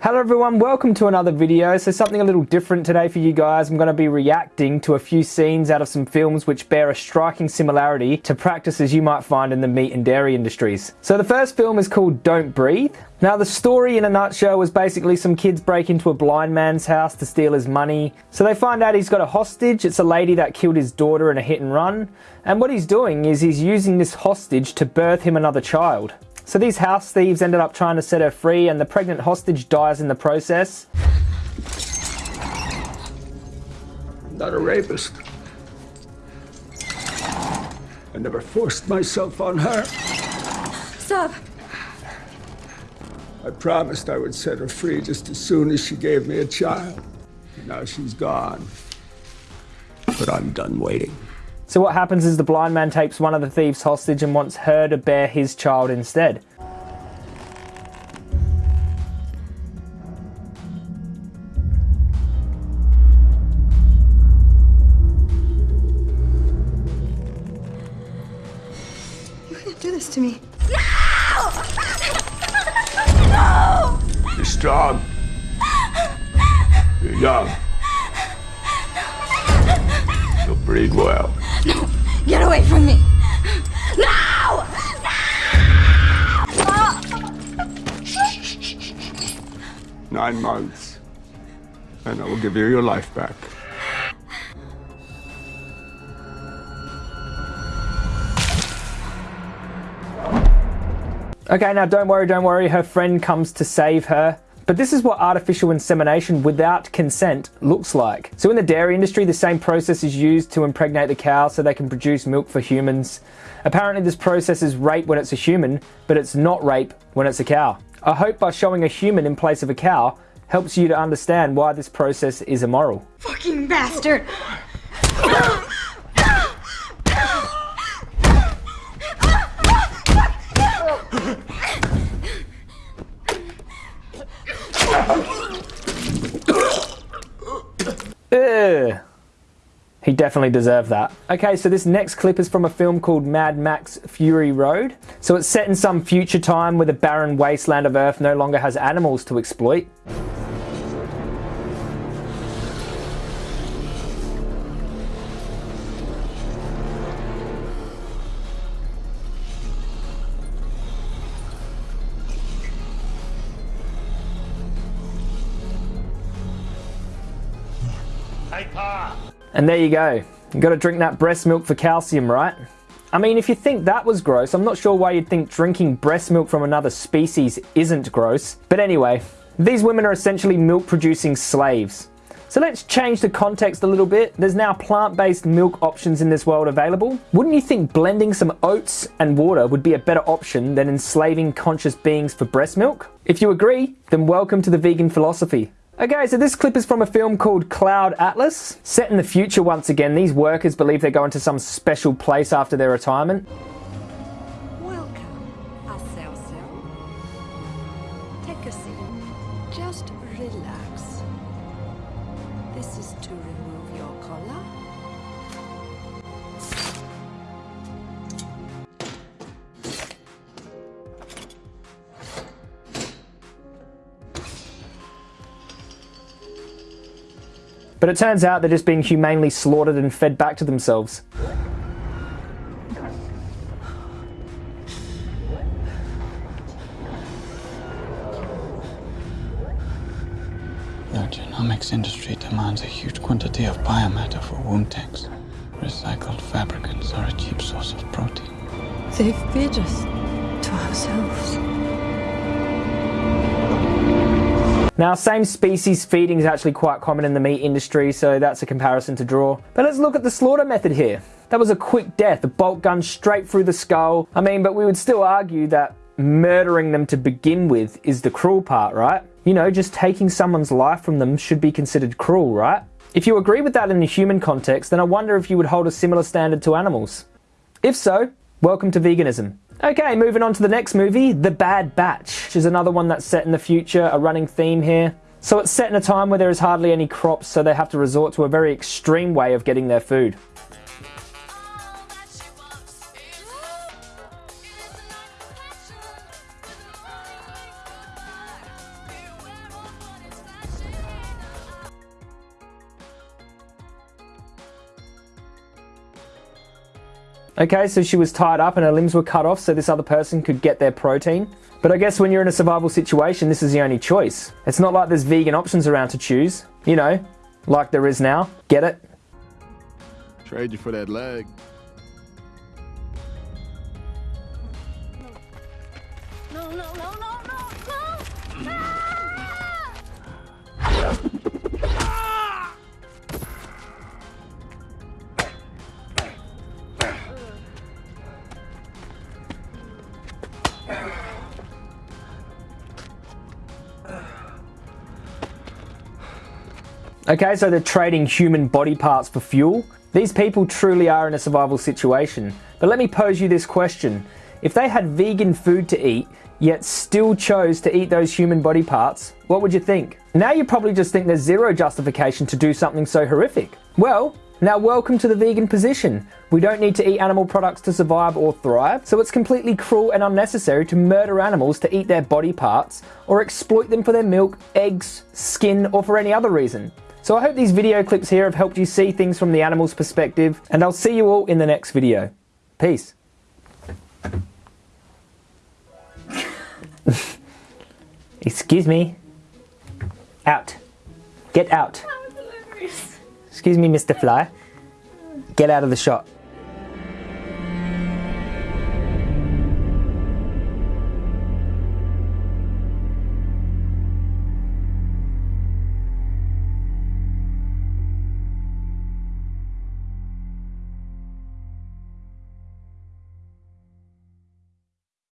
Hello everyone, welcome to another video. So something a little different today for you guys. I'm going to be reacting to a few scenes out of some films which bear a striking similarity to practices you might find in the meat and dairy industries. So the first film is called Don't Breathe. Now the story in a nutshell was basically some kids break into a blind man's house to steal his money. So they find out he's got a hostage. It's a lady that killed his daughter in a hit and run. And what he's doing is he's using this hostage to birth him another child. So these house thieves ended up trying to set her free and the pregnant hostage dies in the process. I'm not a rapist. I never forced myself on her. Stop. I promised I would set her free just as soon as she gave me a child. Now she's gone. But I'm done waiting. So what happens is the blind man takes one of the thieves hostage and wants her to bear his child instead. You can't do this to me. No! no! You're strong. You're young. You'll breed well. No! Get away from me! No! No! Nine months. And I will give you your life back. Okay, now don't worry, don't worry, her friend comes to save her. But this is what artificial insemination without consent looks like. So in the dairy industry, the same process is used to impregnate the cow so they can produce milk for humans. Apparently this process is rape when it's a human, but it's not rape when it's a cow. I hope by showing a human in place of a cow helps you to understand why this process is immoral. Fucking bastard! Definitely deserve that. Okay, so this next clip is from a film called Mad Max Fury Road. So it's set in some future time where the barren wasteland of Earth no longer has animals to exploit. And there you go. You gotta drink that breast milk for calcium, right? I mean, if you think that was gross, I'm not sure why you'd think drinking breast milk from another species isn't gross. But anyway, these women are essentially milk producing slaves. So let's change the context a little bit. There's now plant-based milk options in this world available. Wouldn't you think blending some oats and water would be a better option than enslaving conscious beings for breast milk? If you agree, then welcome to the vegan philosophy. Okay, so this clip is from a film called Cloud Atlas. Set in the future once again, these workers believe they're going to some special place after their retirement. Welcome, Aselso. Take a seat. Just relax. This is to remove your collar. But it turns out they're just being humanely slaughtered and fed back to themselves. The genomics industry demands a huge quantity of biomatter for womb tanks. Recycled fabricants are a cheap source of protein. They feed us to ourselves. Now, same species feeding is actually quite common in the meat industry, so that's a comparison to draw. But let's look at the slaughter method here. That was a quick death, a bolt gun straight through the skull. I mean, but we would still argue that murdering them to begin with is the cruel part, right? You know, just taking someone's life from them should be considered cruel, right? If you agree with that in the human context, then I wonder if you would hold a similar standard to animals. If so, welcome to veganism. Okay, moving on to the next movie, The Bad Batch, which is another one that's set in the future, a running theme here. So it's set in a time where there is hardly any crops, so they have to resort to a very extreme way of getting their food. Okay, so she was tied up and her limbs were cut off so this other person could get their protein. But I guess when you're in a survival situation, this is the only choice. It's not like there's vegan options around to choose, you know, like there is now. Get it? Trade you for that leg. No, no, no, no, no, no! Ah! Okay, so they're trading human body parts for fuel. These people truly are in a survival situation. But let me pose you this question. If they had vegan food to eat, yet still chose to eat those human body parts, what would you think? Now you probably just think there's zero justification to do something so horrific. Well, now welcome to the vegan position. We don't need to eat animal products to survive or thrive, so it's completely cruel and unnecessary to murder animals to eat their body parts or exploit them for their milk, eggs, skin, or for any other reason. So I hope these video clips here have helped you see things from the animal's perspective, and I'll see you all in the next video. Peace. Excuse me. Out. Get out. Excuse me, Mr. Fly. Get out of the shot.